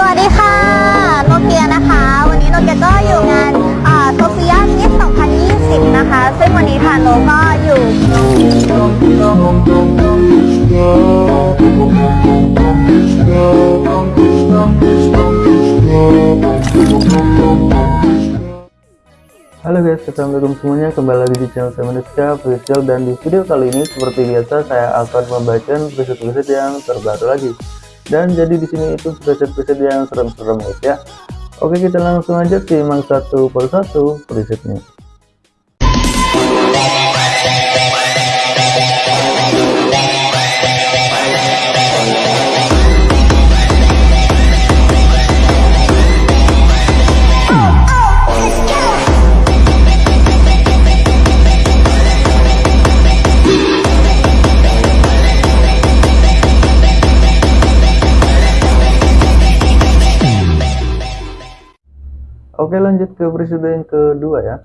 สวัสดีค่ะ โนเกียนะคะ วันนี้โนเกียก็อยู่งานโซเฟียมิส2020 นะคะ ซึ่งวันนี้ทานโนก็อยู่ Halo guys, assalamualaikum semuanya kembali lagi di channel saya Manusia Official dan di video kali ini seperti biasa saya akan membacakan preset-preset yang terbaru lagi dan jadi di sini itu preset-preset yang serem-serem guys ya. Oke kita langsung aja simak satu persatu presetnya Oke lanjut ke presiden kedua ya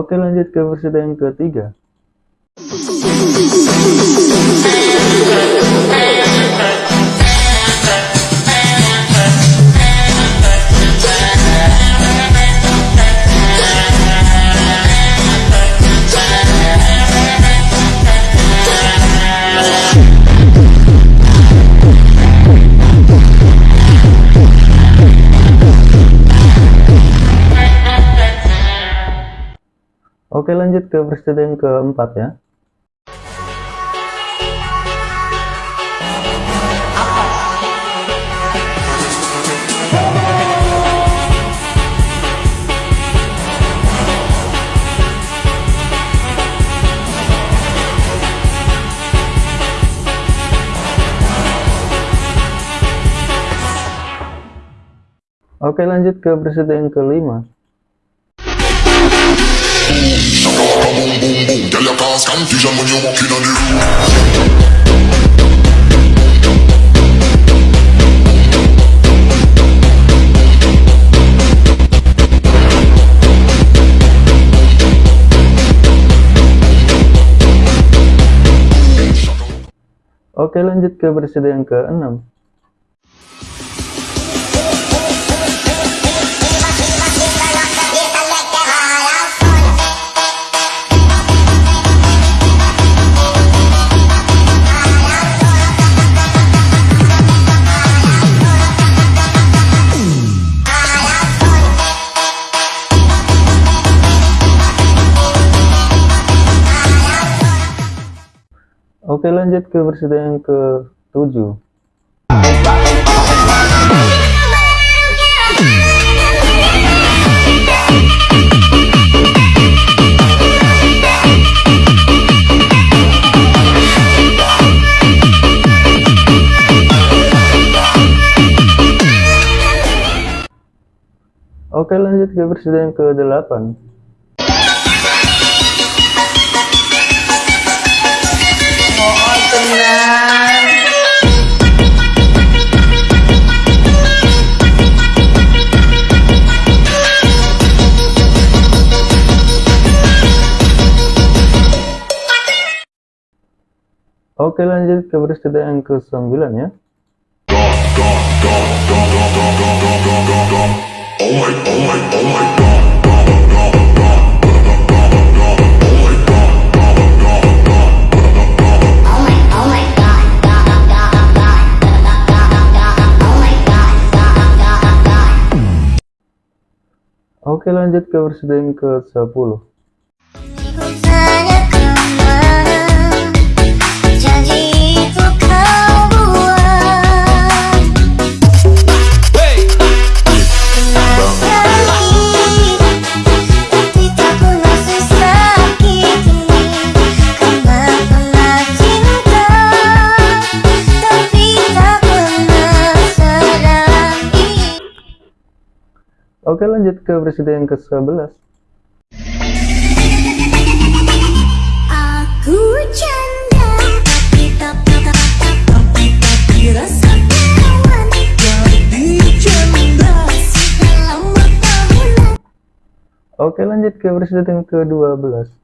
Oke lanjut ke presiden ketiga Oke lanjut ke presiden keempat ya. Oke lanjut ke presiden kelima Oke lanjut ke presiden yang ke-6 Oke lanjut ke versi yang ke 7 Oke lanjut ke versi yang ke 8 Oke lanjut ke peristiwa yang ke-9 ya. Oke lanjut ke versi yang ke-10 Oke lanjut ke presiden yang ke-11 Aku Oke lanjut ke presiden yang ke-12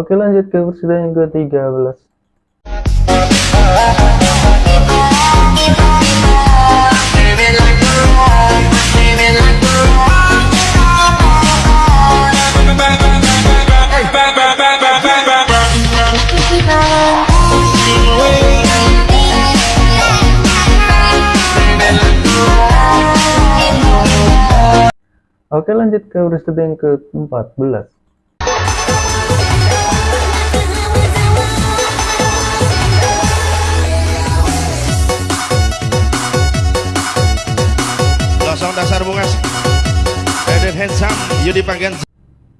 Oke lanjut ke presiden yang ke-13 Oke lanjut ke presiden yang ke-14 handsome Yudi Pagan.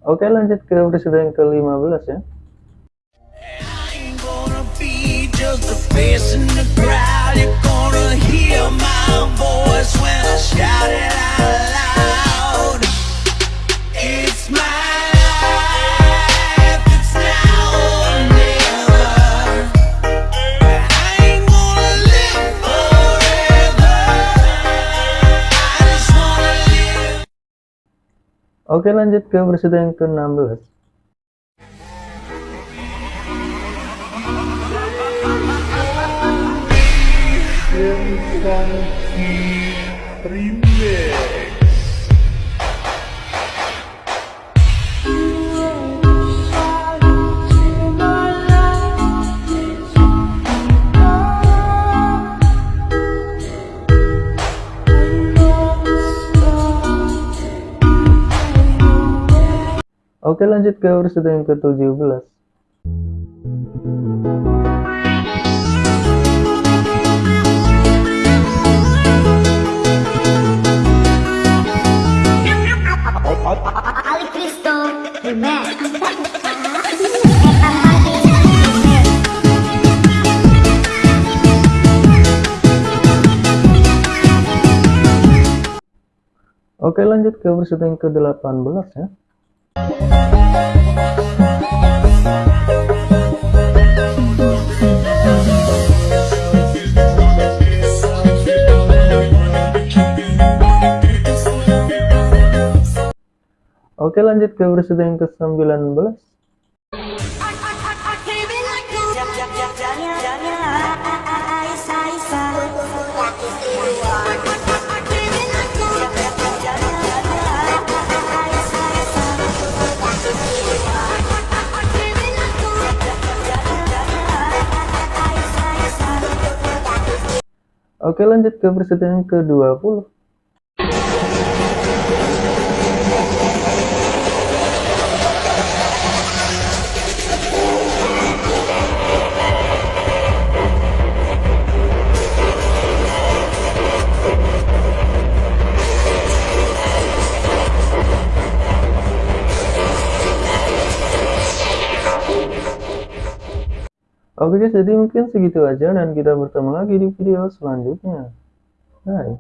Oke lanjut ke presiden yang ke-15 ya Oke lanjut ke presiden yang ke-16 Oke lanjut ke presiden yang ke-17 Ali Cristo, the man. Oke lanjut ke presiden yang ke-18 ya Oke lanjut ke presiden yang ke-19 Oke lanjut ke presiden yang ke-20 Oke guys, jadi mungkin segitu aja dan kita bertemu lagi di video selanjutnya. Bye.